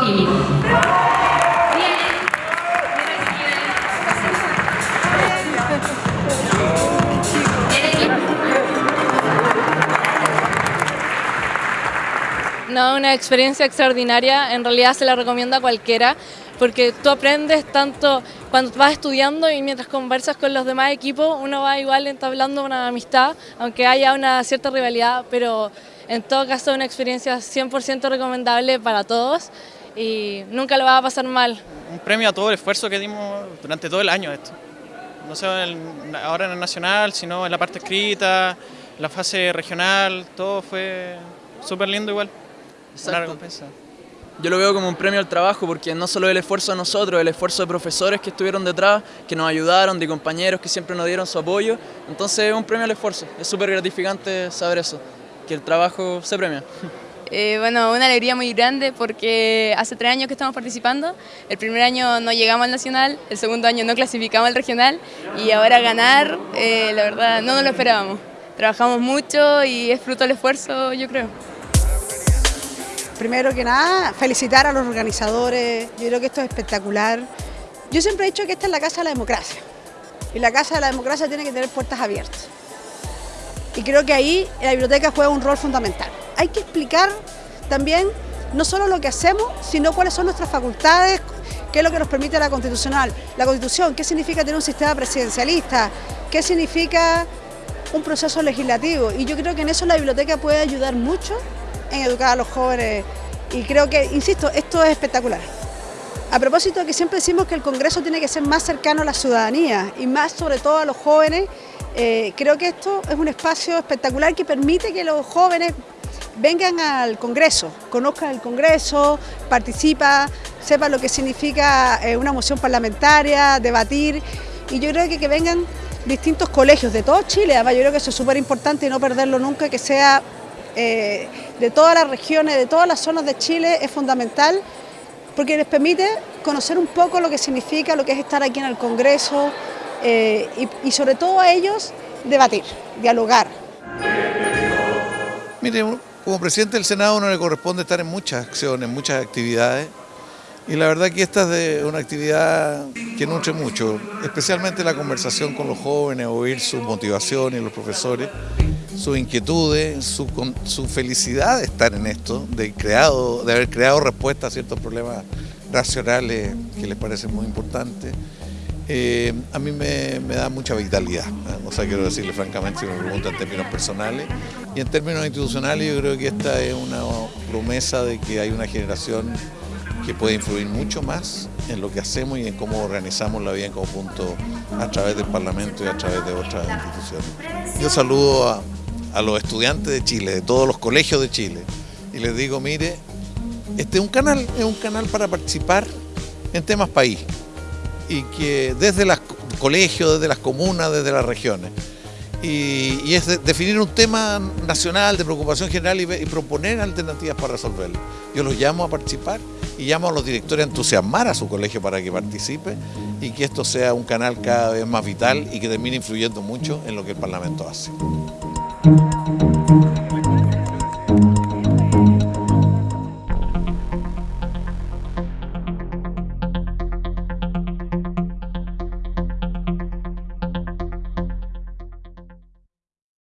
químico. No, una experiencia extraordinaria, en realidad se la recomiendo a cualquiera, porque tú aprendes tanto cuando vas estudiando y mientras conversas con los demás equipos, uno va igual entablando una amistad, aunque haya una cierta rivalidad, pero en todo caso una experiencia 100% recomendable para todos y nunca lo va a pasar mal. Un premio a todo el esfuerzo que dimos durante todo el año esto. No solo ahora en el nacional, sino en la parte escrita, la fase regional, todo fue súper lindo igual. Una recompensa. Yo lo veo como un premio al trabajo porque no solo el esfuerzo de nosotros, el esfuerzo de profesores que estuvieron detrás, que nos ayudaron, de compañeros que siempre nos dieron su apoyo. Entonces es un premio al esfuerzo. Es súper gratificante saber eso, que el trabajo se premia. Eh, bueno, una alegría muy grande porque hace tres años que estamos participando. El primer año no llegamos al nacional, el segundo año no clasificamos al regional y ahora ganar, eh, la verdad, no nos lo esperábamos. Trabajamos mucho y es fruto del esfuerzo, yo creo. Primero que nada, felicitar a los organizadores, yo creo que esto es espectacular. Yo siempre he dicho que esta es la casa de la democracia y la casa de la democracia tiene que tener puertas abiertas. Y creo que ahí la biblioteca juega un rol fundamental. Hay que explicar también no solo lo que hacemos, sino cuáles son nuestras facultades, qué es lo que nos permite la constitucional, la constitución, qué significa tener un sistema presidencialista, qué significa un proceso legislativo. Y yo creo que en eso la biblioteca puede ayudar mucho en educar a los jóvenes y creo que, insisto, esto es espectacular. A propósito de que siempre decimos que el Congreso tiene que ser más cercano a la ciudadanía y más sobre todo a los jóvenes, eh, creo que esto es un espacio espectacular que permite que los jóvenes vengan al Congreso, conozcan el Congreso, participan, sepan lo que significa eh, una moción parlamentaria, debatir y yo creo que que vengan distintos colegios de todo Chile, además yo creo que eso es súper importante y no perderlo nunca, que sea eh, de todas las regiones, de todas las zonas de Chile, es fundamental porque les permite conocer un poco lo que significa, lo que es estar aquí en el Congreso eh, y, sobre todo a ellos debatir, dialogar. Mire, como presidente del Senado no le corresponde estar en muchas acciones, muchas actividades. Y la verdad que esta es de una actividad que nutre mucho, especialmente la conversación con los jóvenes, oír sus motivaciones, los profesores sus inquietudes, su, felicidad de estar en esto, de, creado, de haber creado respuestas a ciertos problemas racionales que les parecen muy importantes, eh, a mí me, da mucha vitalidad. O sea, quiero decirle francamente, si me preguntan en términos personales. Y en términos institucionales yo creo que esta es una promesa de que hay una generación que puede influir mucho más en lo que hacemos y en cómo organizamos la vida en conjunto a través del Parlamento y a través de otras instituciones. Yo saludo a, a los estudiantes de Chile, de todos los colegios de Chile, y les digo, mire, este es un canal, es un canal para participar en temas país, y que desde los colegios, desde las comunas, desde las regiones, y, es definir un tema nacional de preocupación general y, y, proponer alternativas para resolverlo. Yo los llamo a participar y llamo a los directores a entusiasmar a su colegio para que participe y que esto sea un canal cada vez más vital y que termine influyendo mucho en lo que el Parlamento hace.